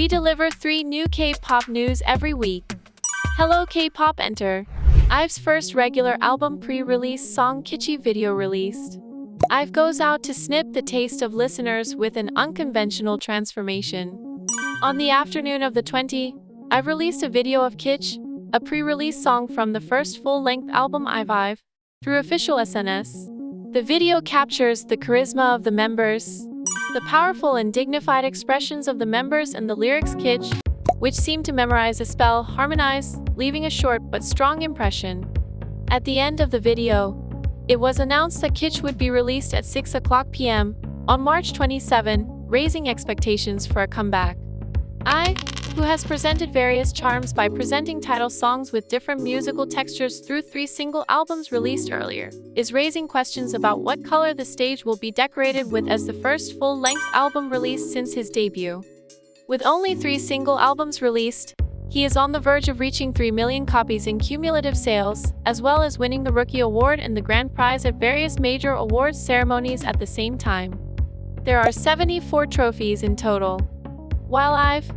We deliver three new K-pop news every week. Hello K-pop enter. IVE's first regular album pre-release song Kitschy video released. IVE goes out to snip the taste of listeners with an unconventional transformation. On the afternoon of the 20, IVE released a video of Kitsch, a pre-release song from the first full-length album IVE, through official SNS. The video captures the charisma of the members, the powerful and dignified expressions of the members and the lyrics Kitsch, which seem to memorize a spell, harmonize, leaving a short but strong impression. At the end of the video, it was announced that Kitsch would be released at 6 o'clock p.m. on March 27, raising expectations for a comeback. I, who has presented various charms by presenting title songs with different musical textures through three single albums released earlier, is raising questions about what color the stage will be decorated with as the first full-length album released since his debut. With only three single albums released, he is on the verge of reaching 3 million copies in cumulative sales, as well as winning the Rookie Award and the Grand Prize at various major awards ceremonies at the same time. There are 74 trophies in total. While IVE,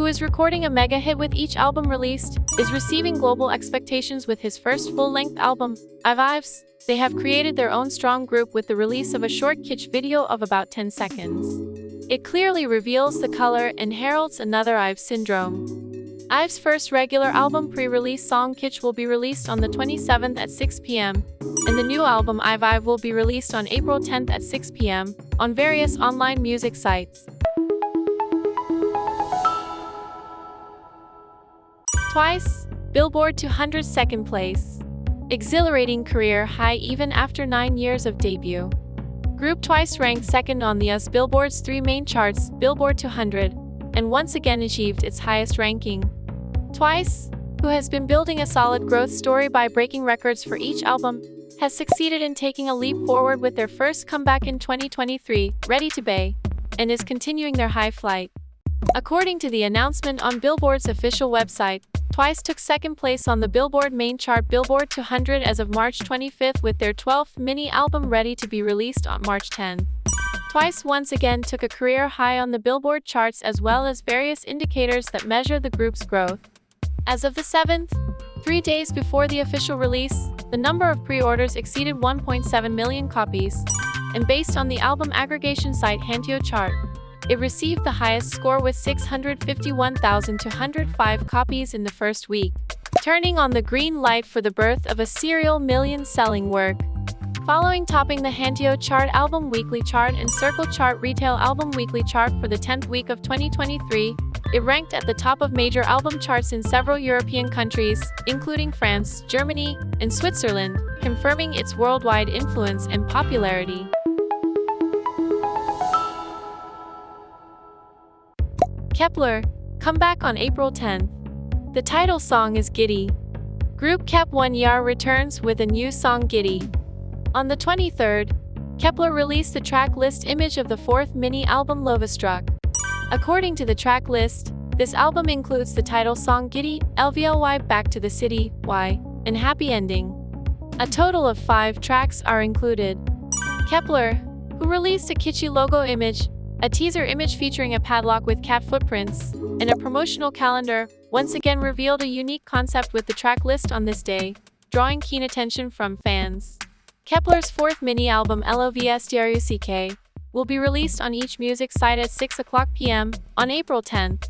who is recording a mega hit with each album released, is receiving global expectations with his first full-length album, IVE IVES, they have created their own strong group with the release of a short kitsch video of about 10 seconds. It clearly reveals the color and heralds another IVE syndrome. IVE's first regular album pre-release song Kitsch will be released on the 27th at 6 p.m., and the new album IVE IVE will be released on April 10th at 6 p.m. on various online music sites. Twice, Billboard 200 second place. Exhilarating career high even after 9 years of debut. Group Twice ranked second on the US Billboard's three main charts, Billboard 200, and once again achieved its highest ranking. Twice, who has been building a solid growth story by breaking records for each album, has succeeded in taking a leap forward with their first comeback in 2023, Ready to Be, and is continuing their high flight. According to the announcement on Billboard's official website, Twice took second place on the Billboard main chart Billboard 200 as of March 25 with their 12th mini album ready to be released on March 10. Twice once again took a career high on the Billboard charts as well as various indicators that measure the group's growth. As of the 7th, three days before the official release, the number of pre-orders exceeded 1.7 million copies, and based on the album aggregation site Hanteo Chart, it received the highest score with 651,205 copies in the first week, turning on the green light for the birth of a serial million-selling work. Following topping the Hanteo Chart Album Weekly Chart and Circle Chart Retail Album Weekly Chart for the 10th week of 2023, it ranked at the top of major album charts in several European countries, including France, Germany, and Switzerland, confirming its worldwide influence and popularity. Kep1er, come back on April 10th. The title song is Giddy. Group Kep1er returns with a new song Giddy. On the 23rd, Kep1er released the track list image of the fourth mini album Lovestruck. According to the track list, this album includes the title song Giddy, LVLY Back to the City, Y, and Happy Ending. A total of five tracks are included. Kep1er, who released a kitschy logo image, a teaser image featuring a padlock with cat footprints, and a promotional calendar, once again revealed a unique concept with the track list on this day, drawing keen attention from fans. Kep1er's fourth mini album LOVESTRUCK will be released on each music site at 6 o'clock p.m. on April 10th.